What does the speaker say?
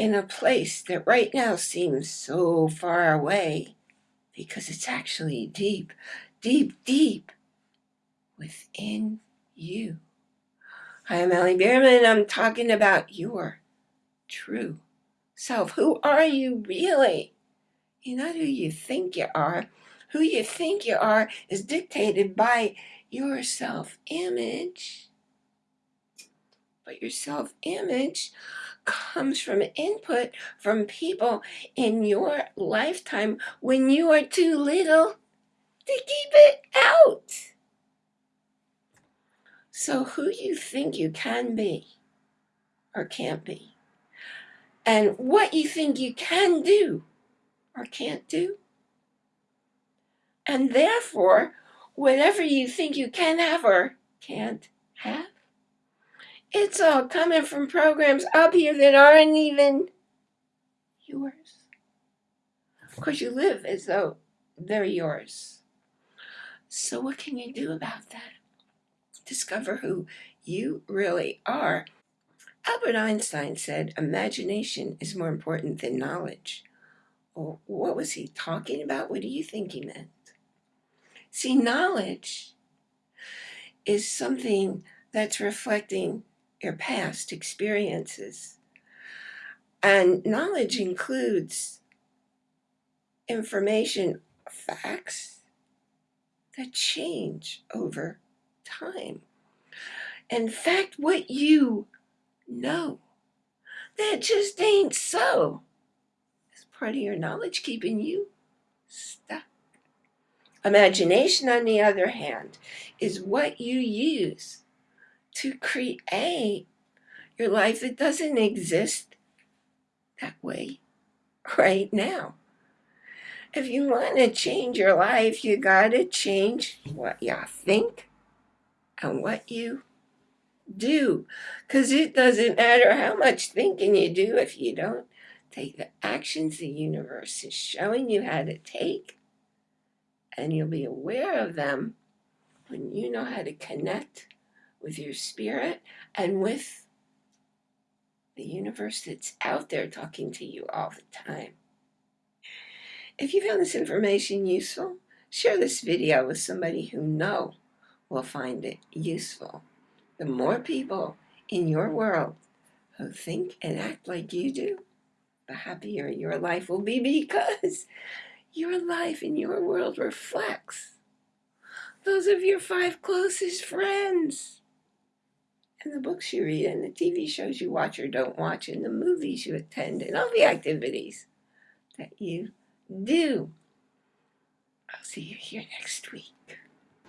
in a place that right now seems so far away because it's actually deep, deep, deep within you. Hi, I'm Allie Bierman. I'm talking about your true self. Who are you really? You're not who you think you are. Who you think you are is dictated by your self-image. But your self-image comes from input from people in your lifetime when you are too little to keep it out. So who you think you can be or can't be, and what you think you can do or can't do, and therefore, whatever you think you can have or can't have, it's all coming from programs up here that aren't even yours. Of course, you live as though they're yours. So what can you do about that? Discover who you really are. Albert Einstein said imagination is more important than knowledge. Well, what was he talking about? What do you think he meant? See, knowledge is something that's reflecting your past experiences. And knowledge includes information, facts that change over time. In fact, what you know, that just ain't so. Is part of your knowledge keeping you stuck. Imagination, on the other hand, is what you use to create your life that doesn't exist that way right now. If you want to change your life, you got to change what you think and what you do. Because it doesn't matter how much thinking you do if you don't take the actions the universe is showing you how to take. And you'll be aware of them when you know how to connect with your spirit and with the universe that's out there talking to you all the time. If you found this information useful, share this video with somebody who know will find it useful. The more people in your world who think and act like you do, the happier your life will be because your life in your world reflects those of your five closest friends and the books you read and the TV shows you watch or don't watch and the movies you attend and all the activities that you do. I'll see you here next week.